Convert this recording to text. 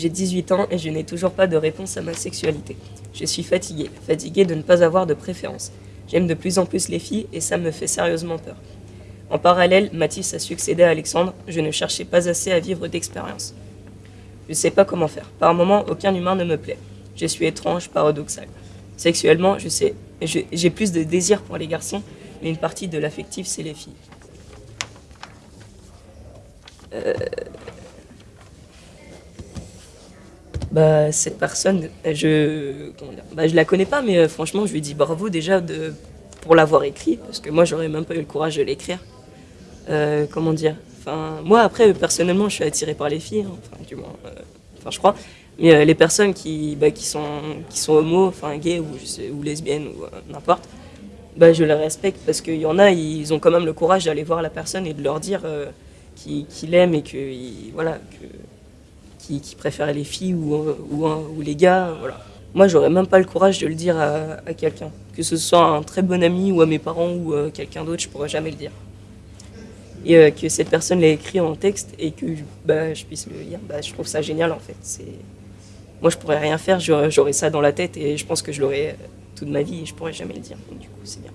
J'ai 18 ans et je n'ai toujours pas de réponse à ma sexualité. Je suis fatiguée, fatiguée de ne pas avoir de préférence. J'aime de plus en plus les filles et ça me fait sérieusement peur. En parallèle, Mathis a succédé à Alexandre, je ne cherchais pas assez à vivre d'expérience. Je sais pas comment faire. Par moments, aucun humain ne me plaît. Je suis étrange, paradoxal. Sexuellement, je sais, j'ai plus de désir pour les garçons, mais une partie de l'affectif, c'est les filles. Euh, bah, cette personne, je, bah, la connais pas, mais euh, franchement, je lui dis bravo déjà de, pour l'avoir écrit, parce que moi, j'aurais même pas eu le courage de l'écrire. Euh, comment dire Enfin, moi, après, personnellement, je suis attiré par les filles, hein, enfin, du moins, euh, je crois. Mais les personnes qui, bah, qui, sont, qui sont homo, enfin, gays ou, ou lesbiennes ou n'importe, bah, je les respecte parce qu'il y en a, ils ont quand même le courage d'aller voir la personne et de leur dire qu'ils qu'ils l'aiment et que, voilà, que, qui, qui les filles ou, ou, les gars. Voilà. Moi, j'aurais même pas le courage de le dire à, à quelqu'un. Que ce soit un très bon ami ou à mes parents ou euh, quelqu'un d'autre, je pourrais jamais le dire. Et euh, que cette personne l'ait écrit en texte et que bah, je puisse le lire, bah, je trouve ça génial en fait. Moi, je pourrais rien faire, j'aurais, j'aurais ça dans la tête et je pense que je l'aurais euh, toute ma vie et je pourrais jamais le dire. Donc, du coup, c'est bien.